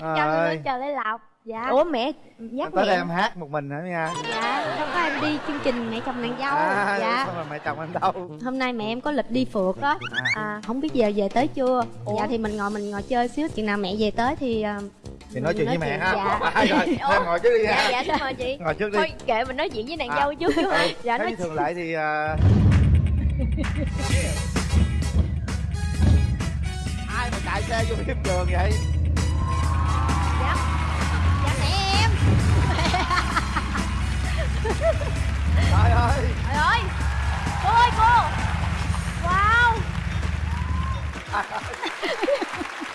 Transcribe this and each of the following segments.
Rồi. lên chờ lấy lọc. Dạ. Ủa mẹ nhắc tới mẹ. đây em hát một mình hả nha dạ không có em đi chương trình mẹ chồng nàng dâu. À, dạ. xong rồi mẹ chồng em đâu? Hôm nay mẹ em có lịch đi phượt đó. À, không biết giờ về tới chưa? Dạ thì mình ngồi mình ngồi chơi xíu. Chừng nào mẹ về tới thì à, thì nói chuyện với mẹ chuyện. ha. Dạ. À, rồi em ngồi trước đi dạ ha. Dạ xin mời chị. Ngồi trước đi. Thôi kệ mình nói chuyện với nàng À. dâu trước chứ ừ, dạ nói thường lệ thì à, ai mà chạy xe vô hiếp đường vậy trời ơi. Trời ơi. Cô ơi cô. Wow.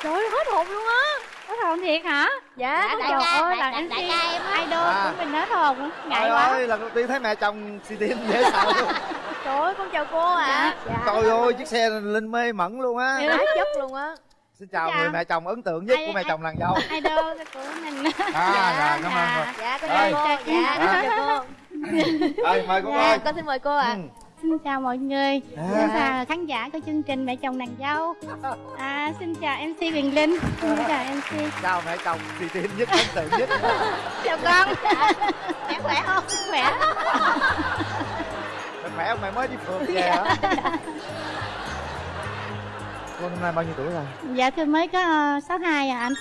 Trời ơi hết hồn luôn á. Có hồn thiệt hả? Dạ Dạ, đại trời ca ơi, đại, đại, đại ca em á. Idol À. của mình hết hồn ngại trời quá. ơi lần đầu tiên thấy mẹ chồng xì tin dễ sợ luôn. Trời ơi con chào cô ạ. Dạ. Trời ơi chiếc xe linh mê mẩn luôn á. Quá chất luôn á. Xin chào Chào. người mẹ chồng ấn tượng nhất Ai- của mẹ ai- chồng nàng dâu. idol của mình à Dạ, rồi cảm ơn rồi dạ con Ơi. chào cô. Dạ con chào ơi mời cô dạ ơi con xin mời cô ạ. Ừ. Xin chào mọi người, À. xin chào khán giả của chương trình Mẹ chồng nàng dâu. À, Xin chào MC Quyền Linh, xin chào MC chào mẹ chồng xì tin nhất ấn tượng nhất. Chào con. Mẹ khỏe không? Khỏe. Mẹ khỏe không? Mẹ mới đi phượt về hả cô năm nay bao nhiêu tuổi rồi? Dạ tôi mới có uh, 62 à anh.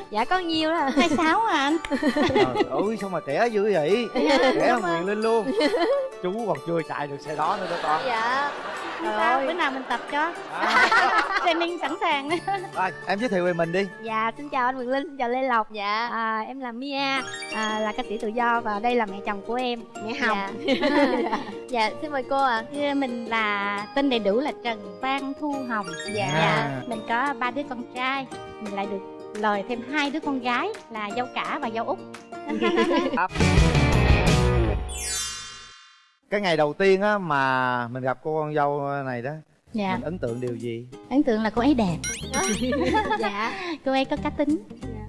Dạ có nhiêu đó. 26 à anh. Trời ơi sao mà trẻ dữ vậy? Trẻ hơn quyền linh luôn. Chú còn chưa chạy được xe đó nữa đó con. Dạ trời ơi. Bữa nào mình tập cho. À, Training sẵn sàng. Rồi em giới thiệu về mình đi. Dạ xin chào anh Quyền Linh, xin chào Lê Lộc. Dạ. À, Em là Mia, à, là ca sĩ tự do và đây là mẹ chồng của em, mẹ Hồng. Dạ. Dạ xin mời cô ạ. Dạ, Mình là tên đầy đủ là Trần Phan Thu Hồng. Dạ. À. Mình có ba đứa con trai Mình lại được lời thêm hai đứa con gái là dâu cả và dâu út. Cái ngày đầu tiên á mà mình gặp cô con dâu này đó Dạ, mình ấn tượng điều gì? Ấn tượng là cô ấy đẹp. Dạ. Cô ấy có cá tính.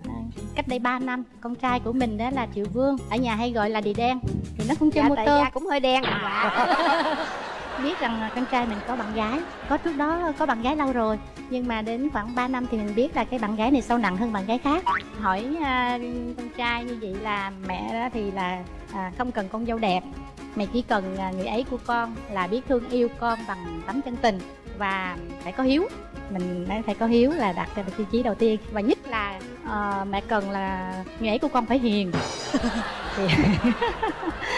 À, Cách đây 3 năm, con trai của mình đó là Triệu Vương Ở nhà hay gọi là Đi Đen. Thì nó cũng chơi dạ mô tô. cũng hơi đen. Biết rằng con trai mình có bạn gái. Có trước đó có bạn gái lâu rồi. Nhưng mà đến khoảng 3 năm thì mình biết là cái bạn gái này sâu nặng hơn bạn gái khác. Hỏi à, con trai như vậy là mẹ đó thì là à, không cần con dâu đẹp. Mày chỉ cần à, người ấy của con là biết thương yêu con bằng tấm chân tình và phải có hiếu. Mình phải có hiếu là đặt ra tiêu chí đầu tiên và nhất là ờ, mẹ cần là người ấy của con phải hiền.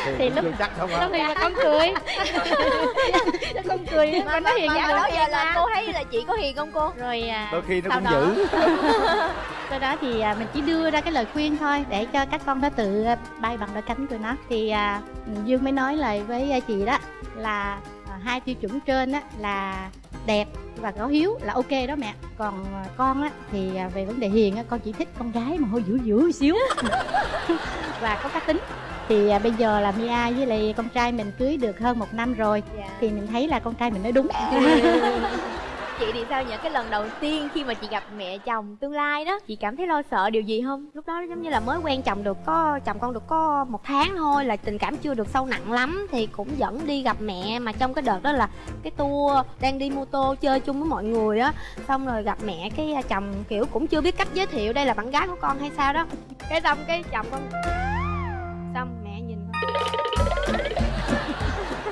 Thì Thì lúc- chưa chắc không lúc này là con cười. Con cười mà, con nói hiền mà đó giờ là cô thấy là chị có hiền không cô? Rồi à, đôi khi nó sau cũng đó- dữ. Sau đó thì à, mình chỉ đưa ra cái lời khuyên thôi để cho các con nó tự à, bay bằng đôi cánh của nó. Thì à, dương mới nói lời với chị đó là à, hai tiêu chuẩn trên á là đẹp và có hiếu là ok đó mẹ. Còn à, con á thì à, về vấn đề hiền á con chỉ thích con gái mà hơi dữ dữ xíu. Và có cá tính. Thì à, bây giờ là Mia với lại con trai mình cưới được hơn một năm rồi. Dạ. Thì mình thấy là con trai mình nói đúng chị thì sao những cái lần đầu tiên khi mà chị gặp mẹ chồng tương lai đó, chị cảm thấy lo sợ điều gì không? Lúc đó giống như là mới quen chồng được có, chồng con được có một tháng thôi, là tình cảm chưa được sâu nặng lắm, thì cũng dẫn đi gặp mẹ. Mà trong cái đợt đó là cái tour đang đi mô tô chơi chung với mọi người á. Xong rồi gặp mẹ cái à, chồng kiểu cũng chưa biết cách giới thiệu đây là bạn gái của con hay sao đó. Cái xong cái chồng con xong mẹ nhìn.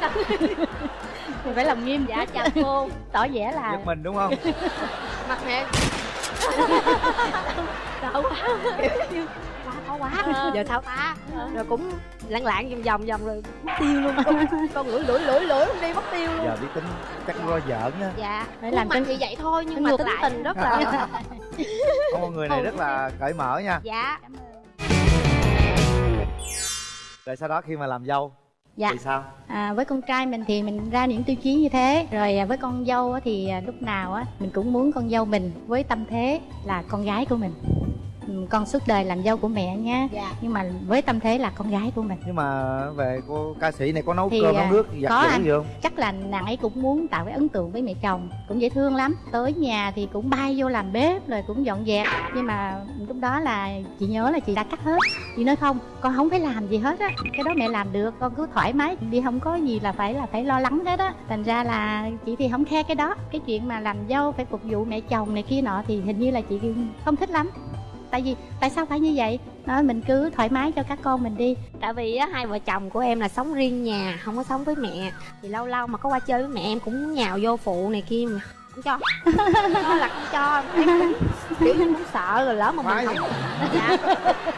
Con mình phải làm nghiêm dạ chào cô. Tỏ vẻ là giật mình đúng không? Mặt mẹ sợ quá. Quá khó quá. Ờ. giờ sao ta? Rồi cũng lãng lãng vòng vòng vòng rồi mất tiêu luôn. Con lưỡi lưỡi lưỡi lưỡi không đi mất tiêu luôn. Giờ biết tính chắc có giỡn á. Dạ. Phải làm mặt trên thì vậy thôi nhưng Tính mà tính lại. tình rất là con người này rất là cởi mở nha. Dạ. Rồi sau đó khi mà làm dâu dạ. Thì sao? À, với con trai mình thì mình ra những tiêu chí như thế. Rồi à, với con dâu thì à, lúc nào á mình cũng muốn con dâu mình với tâm thế là con gái của mình con suốt đời làm dâu của mẹ nha dạ. Nhưng mà với tâm thế là con gái của mình. Nhưng mà về cô ca sĩ này có nấu Thì, cơm à, nấu nước giặt có anh. gì không? Chắc là nàng ấy cũng muốn tạo cái ấn tượng với mẹ chồng cũng dễ thương lắm. Tới nhà thì cũng bay vô làm bếp rồi cũng dọn dẹp. Nhưng mà lúc đó là chị nhớ là chị đã cắt hết. Chị nói không con không phải làm gì hết á. Cái đó mẹ làm được con cứ thoải mái. Đi không có gì là phải là phải lo lắng hết á. Thành ra là chị thì không khe cái đó. Cái chuyện mà làm dâu phải phục vụ mẹ chồng này kia nọ thì hình như là chị không thích lắm tại vì, tại sao phải như vậy? Đó mình cứ thoải mái cho các con mình đi. Tại vì á, hai vợ chồng của em là sống riêng nhà, không có sống với mẹ. Thì lâu lâu mà có qua chơi với mẹ em cũng nhào vô phụ này kia mà không cho. Đó là không cho, em cũng kiểu như cũng sợ rồi lỡ mà Khoái mình không dạ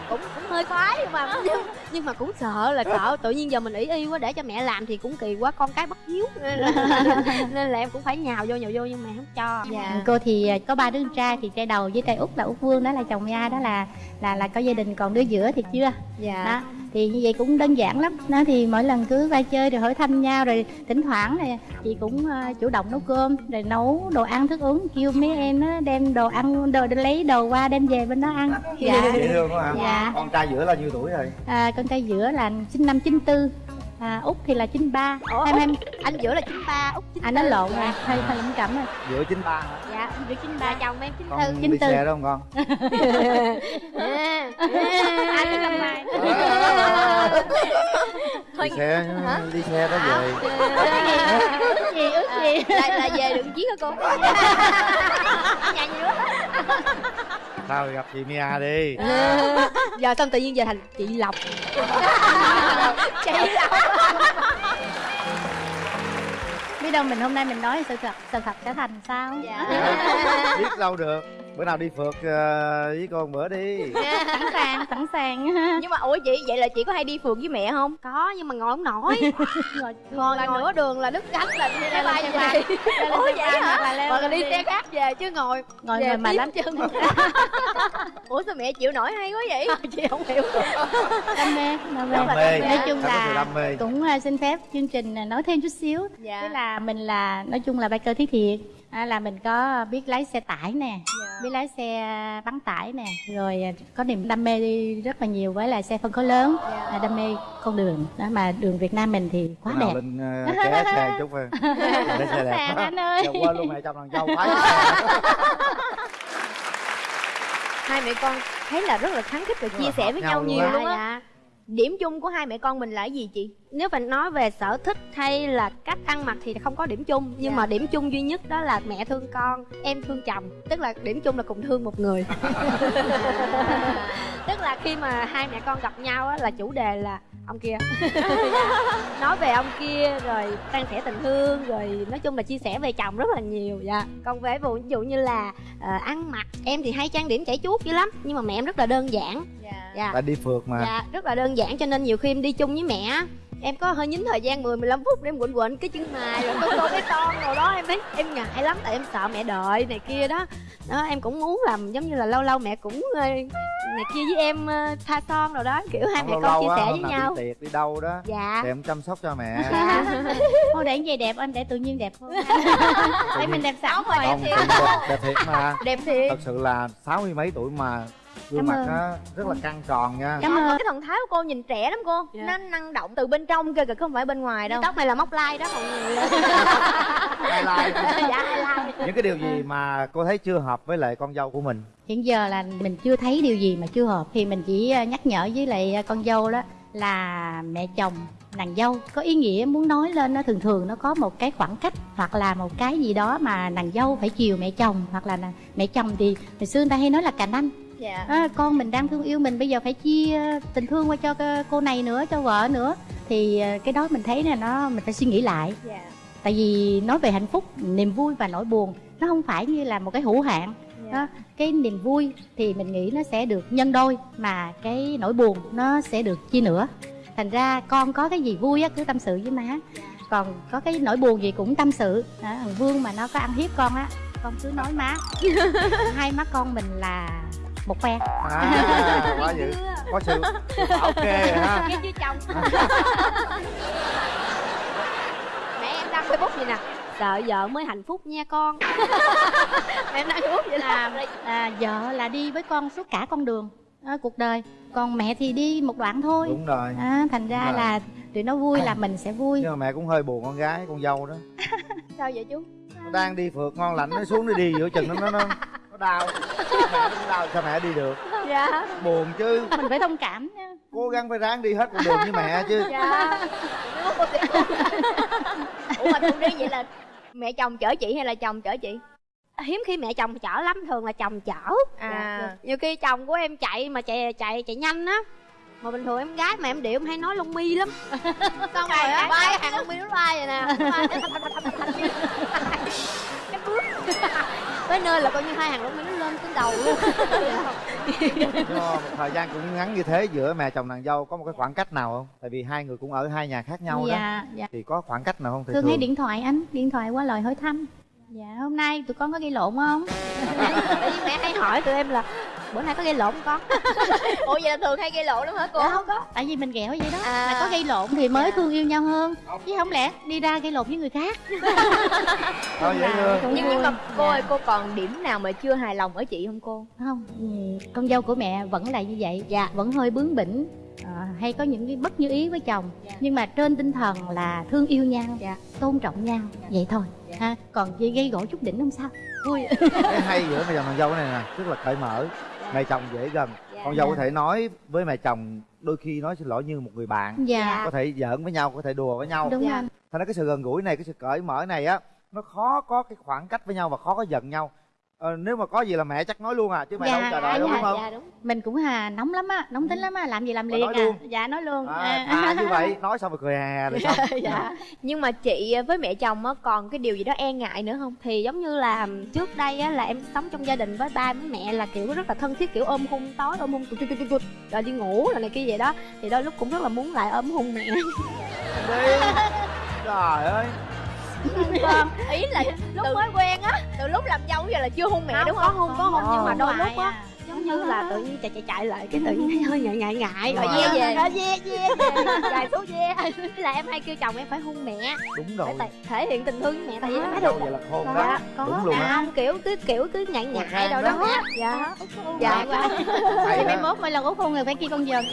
cũng cũng hơi khoái nhưng mà nhưng, nhưng mà cũng sợ là sợ tự nhiên giờ mình ý y quá để cho mẹ làm thì cũng kỳ quá con cái bất hiếu nên là, nên là em cũng phải nhào vô nhào vô nhưng mà không cho. Dạ. Cô thì à, có ba đứa con trai thì trai đầu với trai út là út vương đó là chồng nha đó là là là có gia đình còn đứa giữa thì chưa. Dạ. Đó thì như vậy cũng đơn giản lắm. Đó thì mỗi lần cứ va chơi rồi hỏi thăm nhau rồi thỉnh thoảng này chị cũng ờ, chủ động nấu cơm rồi nấu đồ ăn thức uống. Kêu mấy em nó đem đồ ăn đồ lấy đồ qua đem về bên đó ăn. Dạ. Dễ thương quá hả Dạ. con trai giữa là nhiêu tuổi rồi? À, con trai giữa là sinh năm 94 à, út thì là 93 Ủa, em em anh giữa là chín ba út chín anh nói lộn rồi hơi hơi lẩm cẩm rồi. Giữa chín ba hả? Dạ giữa chín ba. Chồng em chín con tư đi 94. xe đó không con? Anh cũng năm mai đi xe đi xe đó về. Ước gì ước gì là, là về được chiếc hả cô? Nhà gì nữa sao gặp chị Mia đi giờ xong tự nhiên giờ thành chị lộc. Chị là biết đâu mình hôm nay mình nói sự thật sự thật sẽ thành sao? Dạ, biết đâu được bữa nào đi phượt ờ, với con bữa đi. Sẵn sàng sẵn sàng. Nhưng mà ủa chị vậy là chị có hay đi phượt với mẹ không? Có nhưng mà ngồi không nổi. Ngồi còn là nửa đường là đứt cánh là đi lên bay về. ủa lên vậy hả? hoặc là đi xe khác về chứ ngồi ngồi về ngồi mà lắm. chân. Ủa sao mẹ chịu nổi hay quá vậy? Chị không hiểu. Đam mê đam mê. Đam mê. Nói chung là cũng à, xin phép chương trình nói thêm chút xíu. Dạ. Tức là mình là nói chung là biker thiết thiệt là mình có biết lái xe tải nè biết lái xe bắn tải nè rồi à, có niềm đam mê đi rất là nhiều với là xe phân khối lớn. Dạ. à, đam mê con đường. Đó mà đường Việt Nam mình thì quá đẹp. lên ờ, ké xe chút thôi. Để xe đẹp. Anh ơi. Giờ quên luôn mẹ chồng thằng dâu phải hai mẹ con thấy là rất là kháng khích và chia là sẻ với nhau nhau nhiều luôn á. Dạ điểm chung của hai mẹ con mình là cái gì chị? Nếu phải nói về sở thích hay là cách ăn mặc thì không có điểm chung nhưng Dạ. mà điểm chung duy nhất đó là mẹ thương con em thương chồng. Tức là điểm chung là cùng thương một người. Tức là khi mà hai mẹ con gặp nhau á là chủ đề là ông kia. Nói về ông kia rồi san sẻ tình thương rồi nói chung là chia sẻ về chồng rất là nhiều dạ. Còn về vụ ví dụ như là ờ, ăn mặc em thì hay trang điểm chảy chuốt dữ lắm nhưng mà mẹ em rất là đơn giản. Dạ. Tại đi phượt mà. Dạ rất là đơn giản cho nên nhiều khi em đi chung với mẹ em có hơi nhín thời gian 10 15 phút để em quỳnh quỳnh cái chân mày rồi. Tô tô cái son rồi đó em thấy em ngại lắm tại em sợ mẹ đợi này kia đó. Đó em cũng muốn làm giống như là lâu lâu mẹ cũng ờ, này kia với em ờ, thoa son rồi đó kiểu hai mẹ lâu con chia sẻ với nhau. đi tiệc đi đâu đó dạ. thì em chăm sóc cho mẹ. Thôi để vậy đẹp anh để tự nhiên đẹp hơn. Thấy mình đẹp sẵn rồi. đẹp thiệt mà. Đẹp thiệt. Thật sự là sáu mươi mấy tuổi mà gương Cảm mặt ơn. nó rất là căng tròn nha. Cảm ơn. cái thần thái của cô nhìn trẻ lắm cô. Dạ. nó năng động từ bên trong cơ kìa không phải bên ngoài đâu. Tóc này là móc lai đó mọi người. Highlight. dạ lai những cái điều gì mà cô thấy chưa hợp với lại con dâu của mình? Hiện giờ là mình chưa thấy điều gì mà chưa hợp. Thì mình chỉ à, nhắc nhở với lại à, con dâu đó là mẹ chồng nàng dâu có ý nghĩa muốn nói lên nó thường thường nó có một cái khoảng cách hoặc là một cái gì đó mà nàng dâu phải chiều mẹ chồng hoặc là mẹ chồng thì hồi xưa người ta hay nói là cành anh dạ. À, con mình đang thương yêu mình bây giờ phải chia tình thương qua cho cô này nữa cho vợ nữa. Thì à, cái đó mình thấy là nó mình phải suy nghĩ lại. Dạ. Tại vì nói về hạnh phúc niềm vui và nỗi buồn nó không phải như là một cái hữu hạn. Dạ. Đó cái niềm vui thì mình nghĩ nó sẽ được nhân đôi mà cái nỗi buồn nó sẽ được chia nửa. Thành ra con có cái gì vui á cứ tâm sự với má. Còn có cái nỗi buồn gì cũng tâm sự. Đó, thằng vương mà nó có ăn hiếp con á con cứ nói má. Hai má con mình là một phe à, quá dữ. Có sự rồi ha. Chứ chồng. Mẹ em đăng facebook gì nè. Sợ vợ mới hạnh phúc nha con. Mẹ em đăng facebook vậy là là à, vợ là đi với con suốt cả con đường à, cuộc đời. Còn mẹ thì đi một đoạn thôi. Đúng rồi. À, thành ra Đúng rồi. là tụi nó vui là mình sẽ vui. Nhưng mà mẹ cũng hơi buồn con gái con dâu đó. Sao vậy chú? Nó đang đi phượt ngon lành nó xuống nó đi giữa chừng nó nó nó, nó đau mẹ cũng đau sao mẹ đi được? Dạ. Buồn chứ. Mình phải thông cảm nha. Cố gắng phải ráng đi hết con đường với mẹ chứ. Dạ. Ủa mà thường đi vậy là mẹ chồng chở chị hay là chồng chở chị? Hiếm khi mẹ chồng chở lắm thường là chồng chở. À. Dạ. nhiều khi chồng của em chạy mà chạy chạy chạy nhanh á. Mà bình thường em gái mà em điệu em hay nói lông mi lắm. Xong rồi á bay hàng lông mi nó bay vậy nè tới nơi là coi như hai hàng lông mi nó lên trên đầu luôn. Nhưng mà một thời gian cũng ngắn như thế giữa mẹ chồng nàng dâu có một cái khoảng cách nào không? Tại vì hai người cũng ở hai nhà khác nhau đó. Dạ dạ. Thì có khoảng cách nào không? Thì thường hay điện thoại anh điện thoại qua lời hỏi thăm. Dạ hôm nay tụi con có gây lộn không? Tại vì mẹ hay hỏi tụi em là bữa nay có gây lộn không con? Ủa vậy là thường hay gây lộn lắm hả cô? Dạ không có. Tại vì mình ghẹo vậy đó. À. là có gây lộn thì mới thương yêu nhau hơn. Chứ không lẽ đi ra gây lộn với người khác. Thôi dễ thương cũng nhưng nhưng mà cô Dạ. ơi cô còn điểm nào mà chưa hài lòng ở chị không cô? Không. Ừ, con dâu của mẹ vẫn là như vậy. Dạ. Vẫn hơi bướng bỉnh. À, hay có những cái bất như ý với chồng. Nhưng mà trên tinh thần là thương yêu nhau Dạ. tôn trọng nhau. Vậy thôi. Ha còn chỉ gây gỗ chút đỉnh không sao? Vui. Cái hay giữa mẹ chồng nàng dâu cái này nè rất là cởi mở mẹ chồng dễ gần. Con dâu có thể nói với mẹ chồng đôi khi nói xin lỗi như một người bạn. Dạ. Có thể giỡn với nhau có thể đùa với nhau. Đúng Dạ. thành ra cái sự gần gũi này cái sự cởi mở này á nó khó có cái khoảng cách với nhau và khó có giận nhau ờ, nếu mà có gì là mẹ chắc nói luôn à chứ mẹ Dạ, đâu chờ đợi đâu dạ, đúng không? dạ đúng. Mình cũng hà nóng lắm á nóng tính lắm á làm gì làm liền nói à. luôn. dạ nói luôn. À, À. thà như vậy nói xong rồi cười hà rồi xong. Dạ. Nhưng mà chị với mẹ chồng á còn cái điều gì đó e ngại nữa không? Thì giống như là trước đây á là em sống trong gia đình với ba với mẹ là kiểu rất là thân thiết kiểu ôm hôn tối ôm hôn cụt cụt cụt cụt rồi đi ngủ rồi này kia vậy đó. Thì đôi lúc cũng rất là muốn lại ôm hôn mẹ. Đi. Trời ơi vâng ý là lúc mới quen á từ lúc làm dâu giờ là chưa hôn mẹ Không, đúng có không hôn có hôn nhưng mà đôi lúc á à. giống như là tự nhiên chạy chạy chạy lại cái tự nhiên thấy hơi ngại ngại ngại Rồi ve về. rồi ve ve về dài số ve Thế là em hay kêu chồng em phải hôn mẹ đúng rồi tại- thể hiện tình thương với mẹ tại vì em thấy được vậy là khôn Dạ, đó có đúng luôn à, á không kiểu cứ kiểu cứ ngại ngại đâu đó. đó dạ dạ quá mai đó mốt mỗi lần út hôn người phải kia con dần